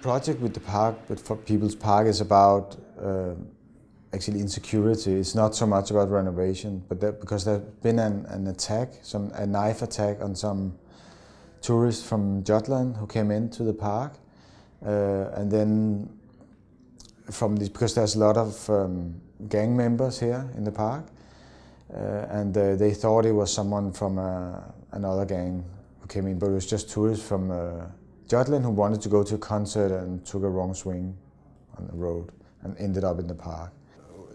project with the park, with for People's Park, is about uh, actually insecurity. It's not so much about renovation, but that, because there's been an, an attack, some a knife attack on some tourists from Jutland who came into the park, uh, and then from this because there's a lot of um, gang members here in the park, uh, and uh, they thought it was someone from uh, another gang who came in, but it was just tourists from uh, who wanted to go to a concert and took a wrong swing on the road and ended up in the park.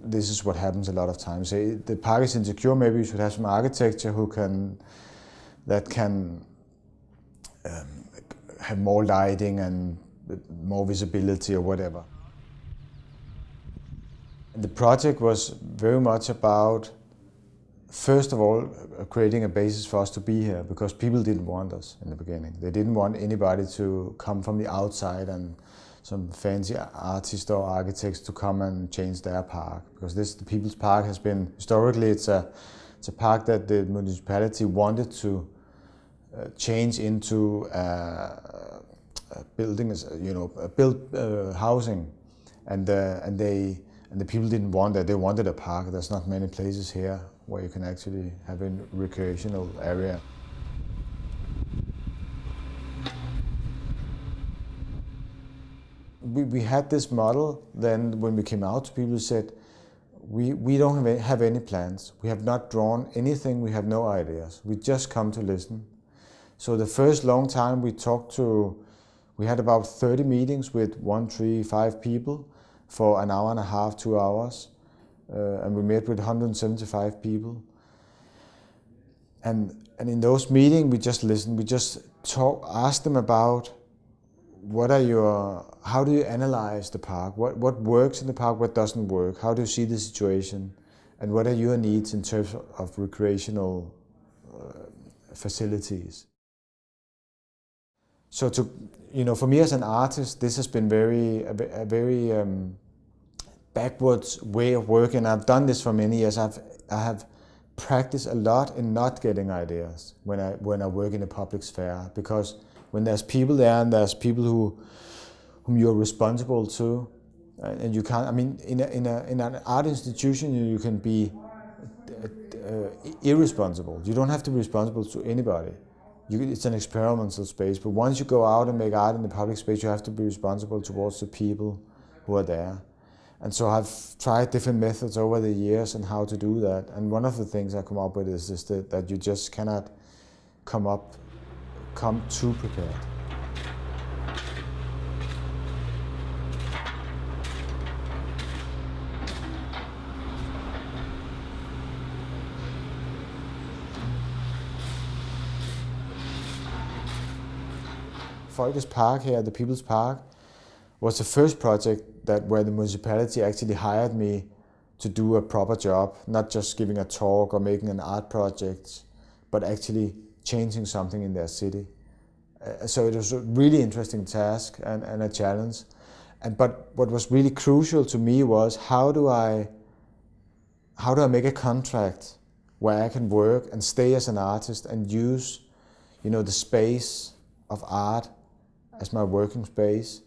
This is what happens a lot of times. The park is insecure, maybe you should have some architecture who can, that can um, have more lighting and more visibility or whatever. The project was very much about, first of all, creating a basis for us to be here because people didn't want us in the beginning. They didn't want anybody to come from the outside and some fancy artists or architects to come and change their park because this the People's Park has been historically it's a it's a park that the municipality wanted to uh, change into uh, buildings you know built uh, housing and uh, and they and the people didn't want that. They wanted a park. There's not many places here where you can actually have a recreational area. We, we had this model then when we came out, people said, we, we don't have, have any plans. We have not drawn anything. We have no ideas. We just come to listen. So the first long time we talked to, we had about 30 meetings with one, three, five people for an hour and a half, two hours. Uh, and we met with 175 people. And, and in those meetings, we just listened. We just talk, asked them about what are your, how do you analyze the park? What, what works in the park, what doesn't work? How do you see the situation? And what are your needs in terms of recreational uh, facilities? So to, you know, for me as an artist, this has been very, a, a very um, backwards way of working. I've done this for many years. I've, I have practiced a lot in not getting ideas when I, when I work in a public sphere because when there's people there and there's people who, whom you're responsible to, and you can't, I mean, in, a, in, a, in an art institution, you, you can be uh, irresponsible. You don't have to be responsible to anybody. You, it's an experimental space, but once you go out and make art in the public space, you have to be responsible towards the people who are there. And so I've tried different methods over the years and how to do that. And one of the things I come up with is, is that, that you just cannot come up, come too prepared. Folkets Park here, the People's Park, was the first project that where the municipality actually hired me to do a proper job, not just giving a talk or making an art project, but actually changing something in their city. Uh, so it was a really interesting task and, and a challenge. And, but what was really crucial to me was how do I how do I make a contract where I can work and stay as an artist and use you know the space of art as my working space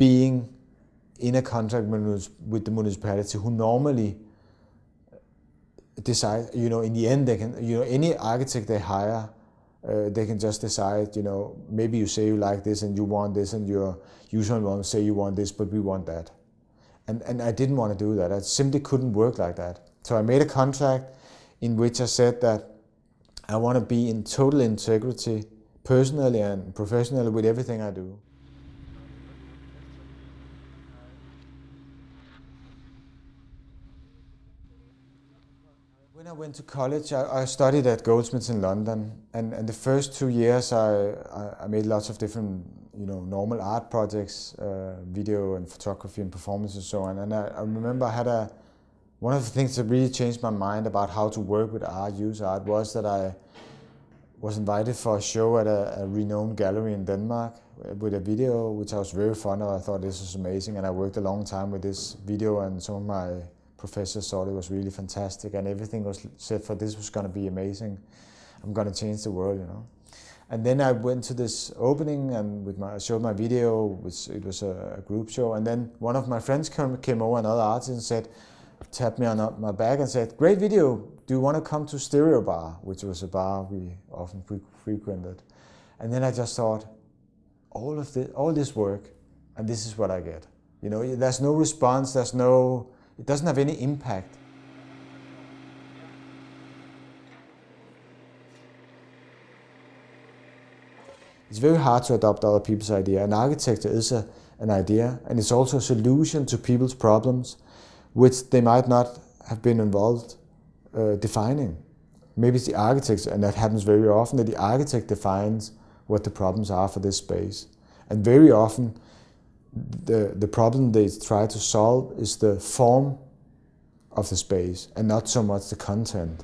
being in a contract with the municipality who normally decide, you know, in the end they can, you know, any architect they hire, uh, they can just decide, you know, maybe you say you like this and you want this and your usual one say you want this, but we want that. And, and I didn't want to do that. I simply couldn't work like that. So I made a contract in which I said that I want to be in total integrity personally and professionally with everything I do. When I went to college, I, I, studied at Goldsmiths in London, and, and the first two years I, I, made lots of different, you know, normal art projects, uh, video and photography and performance and so on. And I, I, remember I had a, one of the things that really changed my mind about how to work with art, use art, was that I was invited for a show at a, a renowned gallery in Denmark with a video, which I was very fond of. I thought this was amazing, and I worked a long time with this video, and some of my professor thought it was really fantastic and everything was said for this was going to be amazing. I'm going to change the world, you know. And then I went to this opening and with my, I showed my video, which it was a, a group show. And then one of my friends came, came over, another artist, and said, tapped me on my back and said, great video, do you want to come to Stereo Bar, which was a bar we often fre frequented. And then I just thought, all of this, all this work, and this is what I get. You know, there's no response, there's no, it doesn't have any impact. It's very hard to adopt other people's idea, and architecture is a, an idea, and it's also a solution to people's problems, which they might not have been involved uh, defining. Maybe it's the architect, and that happens very often, that the architect defines what the problems are for this space. And very often, the, the problem they try to solve is the form of the space and not so much the content.